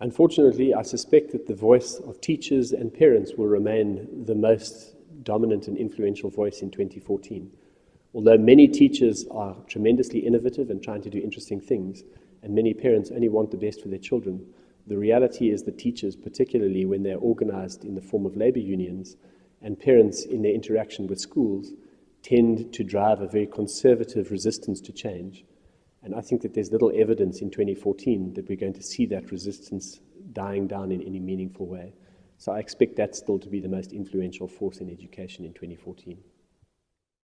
Unfortunately, I suspect that the voice of teachers and parents will remain the most dominant and influential voice in 2014. Although many teachers are tremendously innovative and trying to do interesting things, and many parents only want the best for their children, the reality is that teachers, particularly when they're organized in the form of labor unions, and parents in their interaction with schools, tend to drive a very conservative resistance to change. And I think that there's little evidence in 2014 that we're going to see that resistance dying down in any meaningful way. So I expect that still to be the most influential force in education in 2014.